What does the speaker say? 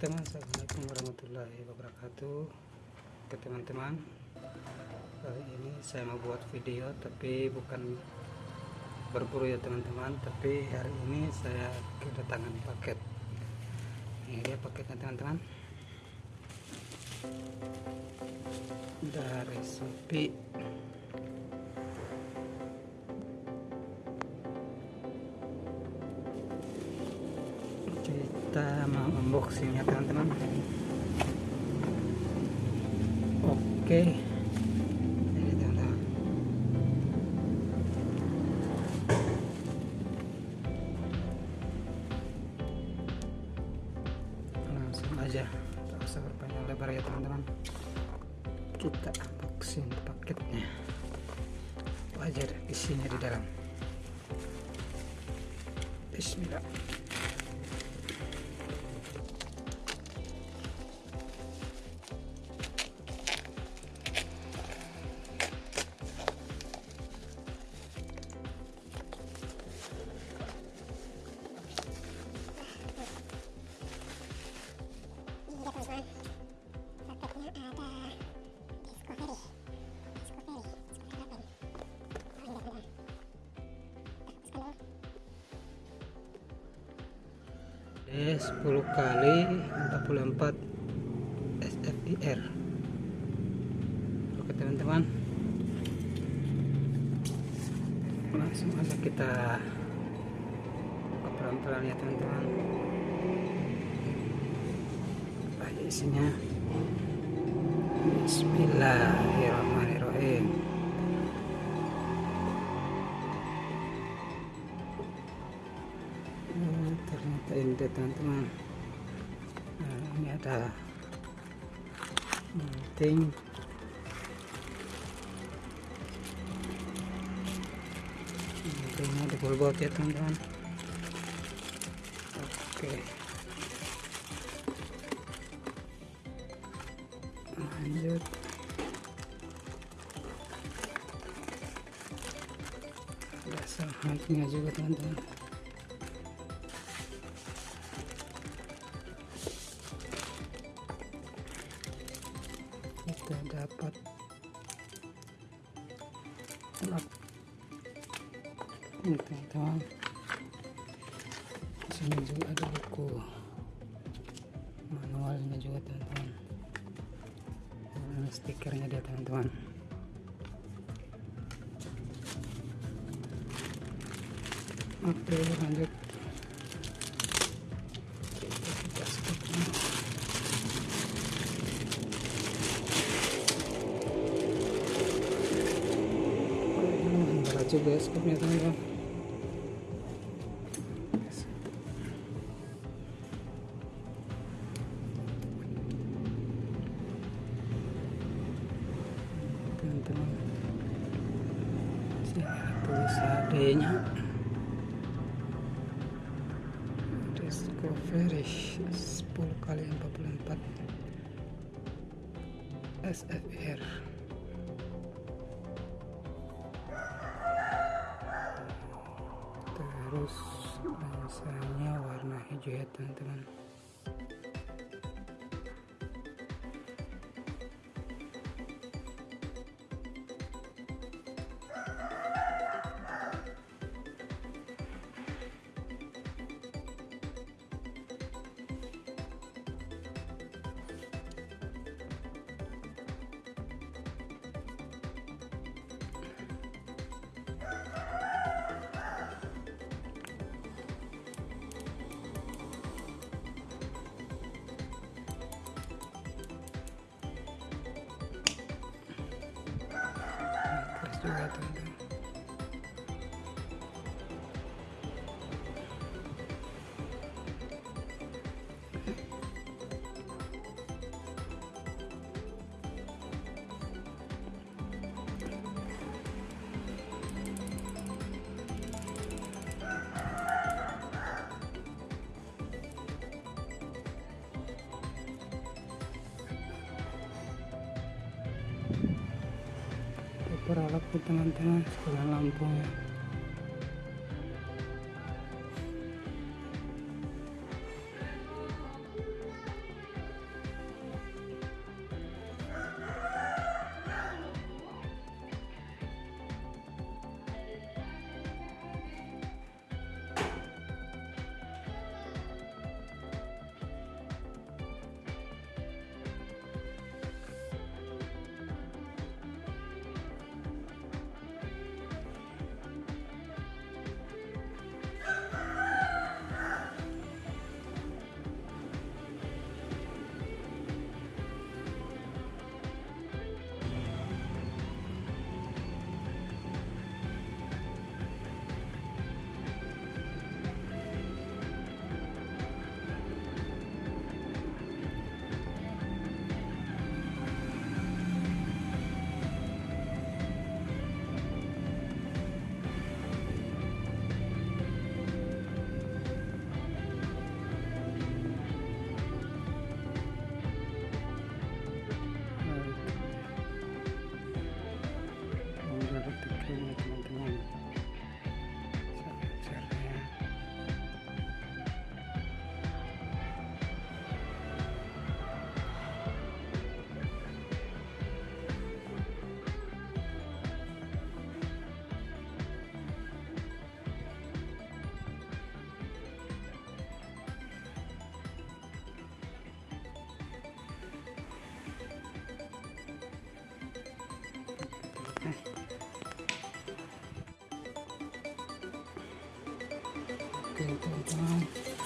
teman-teman Assalamualaikum warahmatullahi wabarakatuh. Oke teman-teman. Kali ini saya mau buat video Tapi bukan berburu ya teman-teman. Tapi hari ini saya kedatangan paket. Ini dia paketnya teman-teman. Dari Shopee kita mau unboxing ya teman-teman. Oke. Teman-teman langsung aja. Tak usah berpanjang lebar ya teman-teman. Kita unboxing paketnya. Wajar isinya di dalam. Bismillah 10 kali 44 SFIR oke teman-teman. Langsung aja kita buka pelan-pelan ya teman-teman. Isinya Bismillahirrahmanirrahim. Hmm, ternyata ini teman-teman. Nah, ini ada penting pentingnya di bolbot ya teman-teman. Oke lanjut. Ada sehatnya juga teman-teman. Kita dapat lap ini teman-teman. Sini juga ada buku manualnya juga teman-teman stikernya dia teman-teman. Oke lanjut. Juga skopnya teman-teman ada tulis HD nya Discovery 10 kali 44 SFR terus lensanya warna hijau ya teman-teman terus juga teman-teman peralat tuh teman-teman sekalian lampunya seperti ini teman-teman